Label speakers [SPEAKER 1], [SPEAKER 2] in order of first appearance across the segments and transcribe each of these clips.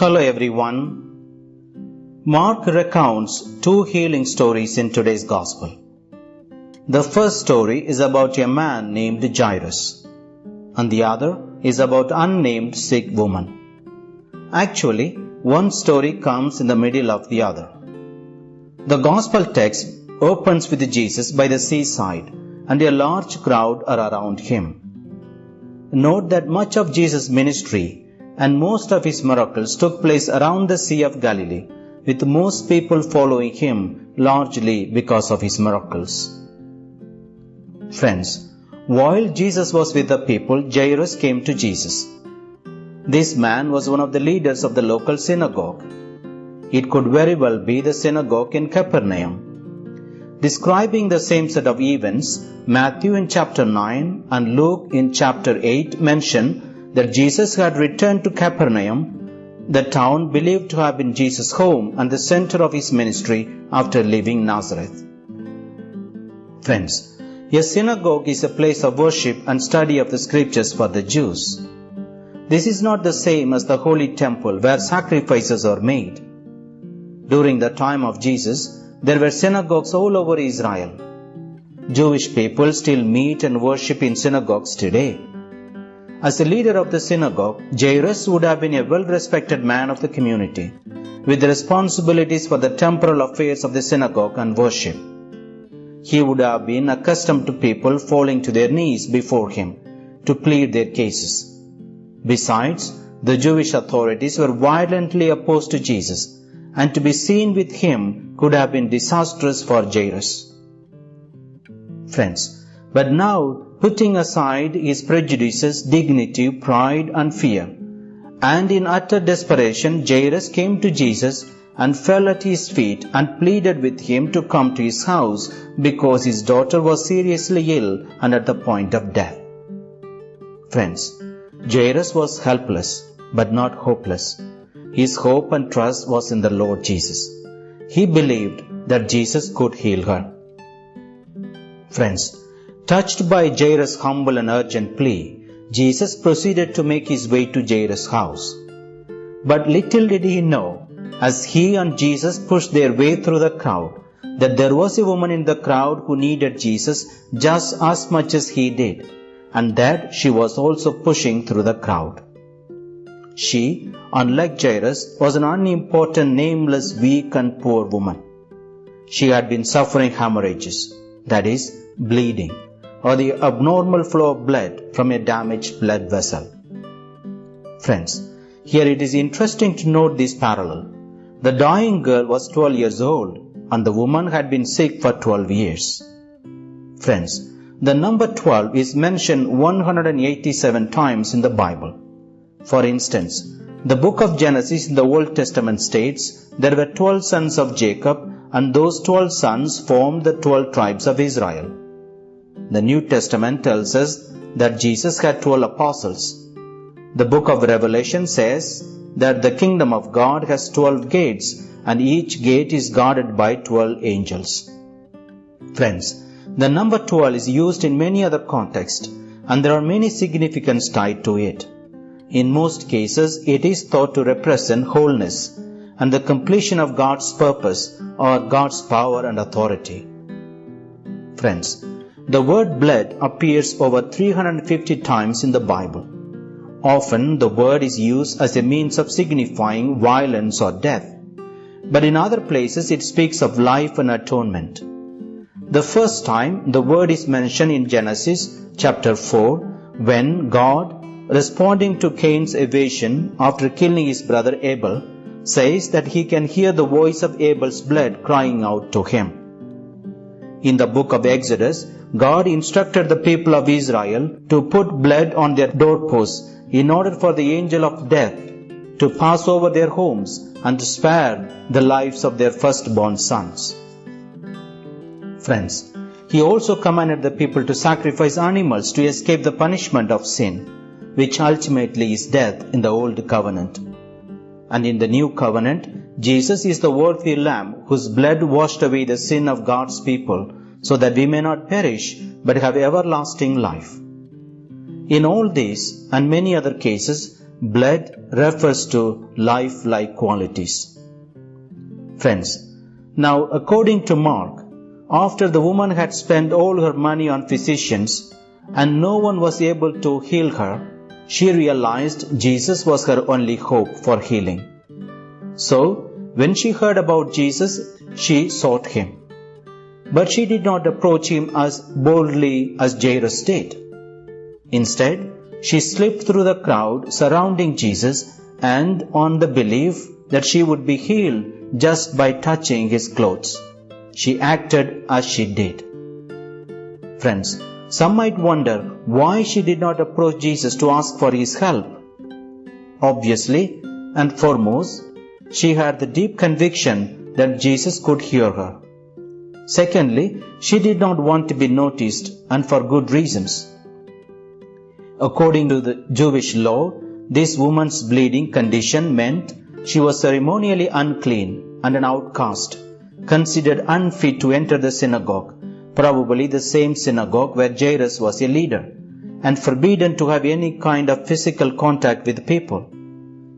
[SPEAKER 1] Hello everyone. Mark recounts two healing stories in today's Gospel. The first story is about a man named Jairus, and the other is about unnamed sick woman. Actually, one story comes in the middle of the other. The Gospel text opens with Jesus by the seaside, and a large crowd are around him. Note that much of Jesus' ministry and most of his miracles took place around the Sea of Galilee, with most people following him largely because of his miracles. Friends, while Jesus was with the people, Jairus came to Jesus. This man was one of the leaders of the local synagogue. It could very well be the synagogue in Capernaum. Describing the same set of events, Matthew in chapter 9 and Luke in chapter 8 mention that Jesus had returned to Capernaum, the town believed to have been Jesus' home and the center of his ministry after leaving Nazareth. Friends, a synagogue is a place of worship and study of the scriptures for the Jews. This is not the same as the holy temple where sacrifices are made. During the time of Jesus, there were synagogues all over Israel. Jewish people still meet and worship in synagogues today. As the leader of the synagogue, Jairus would have been a well respected man of the community, with responsibilities for the temporal affairs of the synagogue and worship. He would have been accustomed to people falling to their knees before him to plead their cases. Besides, the Jewish authorities were violently opposed to Jesus, and to be seen with him could have been disastrous for Jairus. Friends, but now putting aside his prejudices, dignity, pride, and fear. And in utter desperation, Jairus came to Jesus and fell at his feet and pleaded with him to come to his house because his daughter was seriously ill and at the point of death. Friends, Jairus was helpless but not hopeless. His hope and trust was in the Lord Jesus. He believed that Jesus could heal her. Friends, Touched by Jairus' humble and urgent plea, Jesus proceeded to make his way to Jairus' house. But little did he know, as he and Jesus pushed their way through the crowd, that there was a woman in the crowd who needed Jesus just as much as he did, and that she was also pushing through the crowd. She, unlike Jairus, was an unimportant, nameless, weak, and poor woman. She had been suffering hemorrhages, that is, bleeding or the abnormal flow of blood from a damaged blood vessel. Friends, here it is interesting to note this parallel. The dying girl was 12 years old and the woman had been sick for 12 years. Friends, the number 12 is mentioned 187 times in the Bible. For instance, the book of Genesis in the Old Testament states there were 12 sons of Jacob and those 12 sons formed the 12 tribes of Israel. The New Testament tells us that Jesus had 12 apostles. The book of Revelation says that the kingdom of God has 12 gates and each gate is guarded by 12 angels. Friends, the number 12 is used in many other contexts and there are many significance tied to it. In most cases, it is thought to represent wholeness and the completion of God's purpose or God's power and authority. Friends, the word blood appears over 350 times in the Bible. Often the word is used as a means of signifying violence or death, but in other places it speaks of life and atonement. The first time the word is mentioned in Genesis chapter 4 when God, responding to Cain's evasion after killing his brother Abel, says that he can hear the voice of Abel's blood crying out to him. In the book of Exodus, God instructed the people of Israel to put blood on their doorposts in order for the angel of death to pass over their homes and to spare the lives of their firstborn sons. Friends, he also commanded the people to sacrifice animals to escape the punishment of sin, which ultimately is death in the Old Covenant. And in the New Covenant, Jesus is the worthy Lamb whose blood washed away the sin of God's people so that we may not perish but have everlasting life. In all these and many other cases, blood refers to life like qualities. Friends, now according to Mark, after the woman had spent all her money on physicians and no one was able to heal her, she realized Jesus was her only hope for healing. So, when she heard about Jesus, she sought him. But she did not approach him as boldly as Jairus did. Instead, she slipped through the crowd surrounding Jesus and on the belief that she would be healed just by touching his clothes. She acted as she did. Friends, some might wonder why she did not approach Jesus to ask for his help. Obviously, and foremost, she had the deep conviction that Jesus could hear her. Secondly, she did not want to be noticed and for good reasons. According to the Jewish law, this woman's bleeding condition meant she was ceremonially unclean and an outcast, considered unfit to enter the synagogue, probably the same synagogue where Jairus was a leader, and forbidden to have any kind of physical contact with people.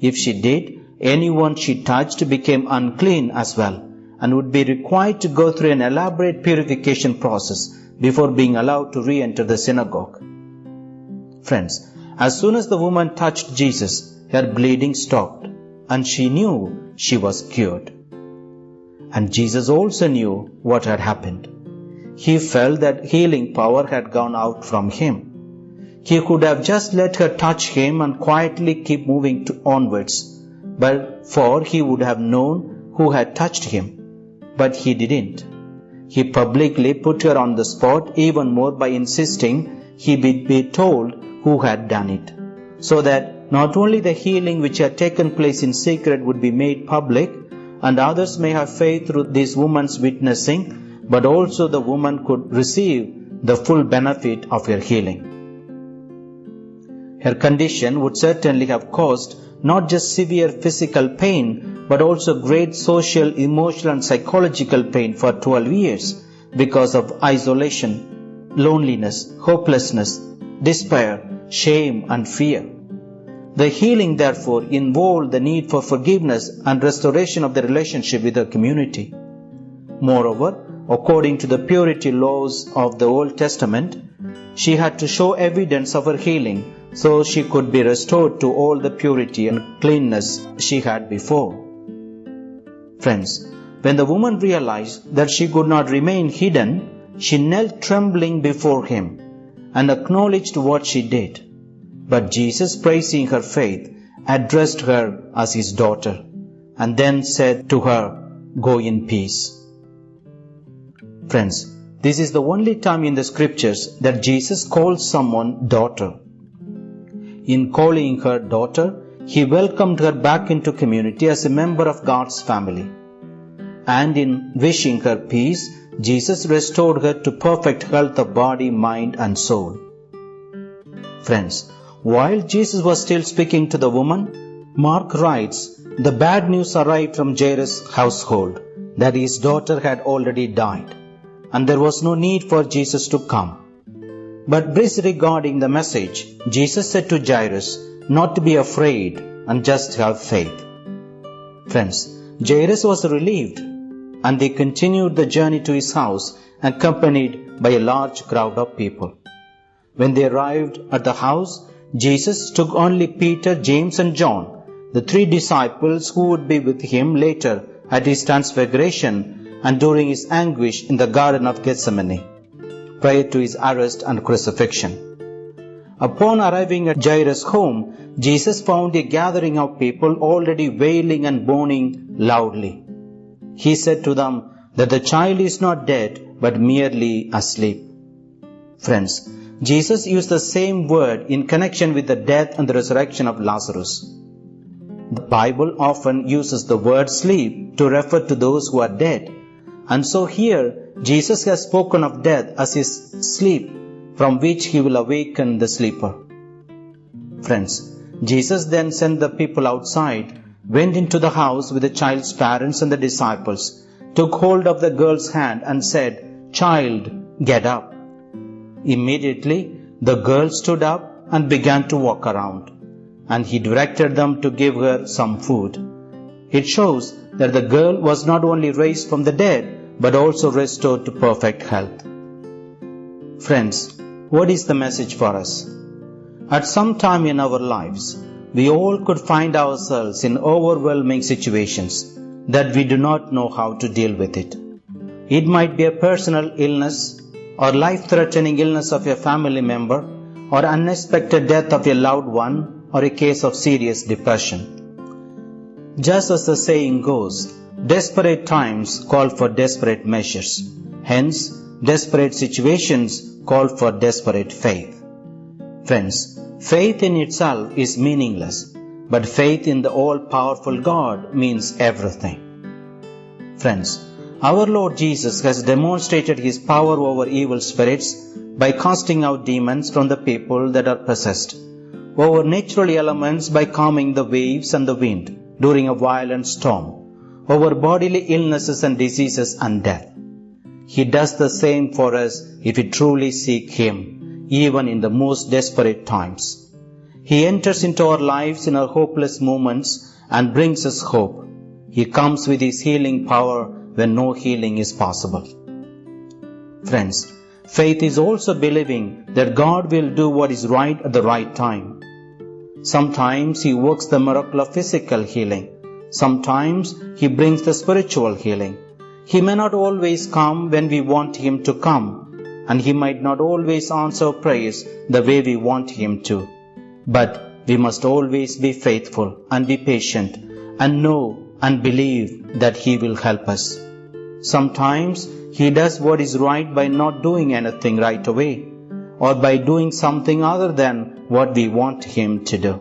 [SPEAKER 1] If she did, anyone she touched became unclean as well and would be required to go through an elaborate purification process before being allowed to re-enter the synagogue. Friends, as soon as the woman touched Jesus, her bleeding stopped and she knew she was cured. And Jesus also knew what had happened. He felt that healing power had gone out from him. He could have just let her touch him and quietly keep moving to onwards, but for he would have known who had touched him. But he didn't. He publicly put her on the spot even more by insisting he be, told who had done it, so that not only the healing which had taken place in secret would be made public, and others may have faith through this woman's witnessing, but also the woman could receive the full benefit of her healing. Her condition would certainly have caused not just severe physical pain, but also great social, emotional, and psychological pain for 12 years because of isolation, loneliness, hopelessness, despair, shame, and fear. The healing, therefore, involved the need for forgiveness and restoration of the relationship with her community. Moreover, according to the purity laws of the Old Testament, she had to show evidence of her healing so she could be restored to all the purity and cleanness she had before. Friends, when the woman realized that she could not remain hidden, she knelt trembling before him and acknowledged what she did. But Jesus, praising her faith, addressed her as his daughter and then said to her, Go in peace. Friends, this is the only time in the scriptures that Jesus calls someone daughter. In calling her daughter, he welcomed her back into community as a member of God's family. And in wishing her peace, Jesus restored her to perfect health of body, mind, and soul. Friends, while Jesus was still speaking to the woman, Mark writes, the bad news arrived from Jairus' household that his daughter had already died, and there was no need for Jesus to come. But disregarding the message, Jesus said to Jairus not to be afraid and just have faith. Friends, Jairus was relieved and they continued the journey to his house accompanied by a large crowd of people. When they arrived at the house, Jesus took only Peter, James and John, the three disciples who would be with him later at his transfiguration and during his anguish in the Garden of Gethsemane, prior to his arrest and crucifixion. Upon arriving at Jairus' home, Jesus found a gathering of people already wailing and moaning loudly. He said to them that the child is not dead but merely asleep. Friends, Jesus used the same word in connection with the death and the resurrection of Lazarus. The Bible often uses the word sleep to refer to those who are dead. And so here, Jesus has spoken of death as his sleep from which he will awaken the sleeper. Friends, Jesus then sent the people outside went into the house with the child's parents and the disciples, took hold of the girl's hand and said, Child, get up. Immediately, the girl stood up and began to walk around. and he directed them to give her some food. It shows that the girl was not only raised from the dead, but also restored to perfect health. Friends, what is the message for us? At some time in our lives, we all could find ourselves in overwhelming situations that we do not know how to deal with it. It might be a personal illness or life threatening illness of a family member or unexpected death of a loved one or a case of serious depression. Just as the saying goes, desperate times call for desperate measures. Hence, desperate situations call for desperate faith. Friends, faith in itself is meaningless, but faith in the all powerful God means everything. Friends, our Lord Jesus has demonstrated his power over evil spirits by casting out demons from the people that are possessed over natural elements by calming the waves and the wind during a violent storm, over bodily illnesses and diseases and death. He does the same for us if we truly seek Him, even in the most desperate times. He enters into our lives in our hopeless moments and brings us hope. He comes with His healing power when no healing is possible. Friends, faith is also believing that God will do what is right at the right time. Sometimes He works the miracle of physical healing. Sometimes He brings the spiritual healing. He may not always come when we want Him to come, and He might not always answer prayers the way we want Him to. But we must always be faithful and be patient and know and believe that He will help us. Sometimes He does what is right by not doing anything right away or by doing something other than what we want Him to do.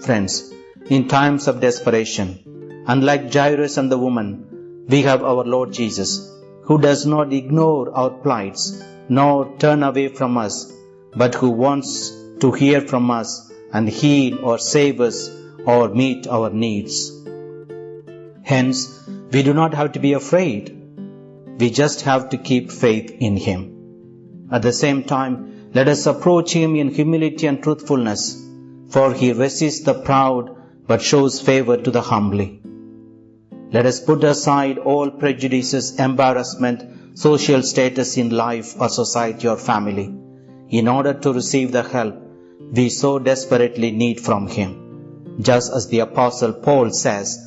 [SPEAKER 1] Friends, in times of desperation, unlike Jairus and the woman, we have our Lord Jesus, who does not ignore our plights nor turn away from us, but who wants to hear from us and heal or save us or meet our needs. Hence, we do not have to be afraid. We just have to keep faith in Him. At the same time, let us approach him in humility and truthfulness, for he resists the proud but shows favor to the humbly. Let us put aside all prejudices, embarrassment, social status in life or society or family, in order to receive the help we so desperately need from him. Just as the apostle Paul says,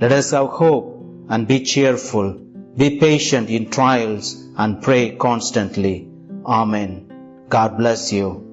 [SPEAKER 1] let us have hope and be cheerful, be patient in trials and pray constantly. Amen. God bless you.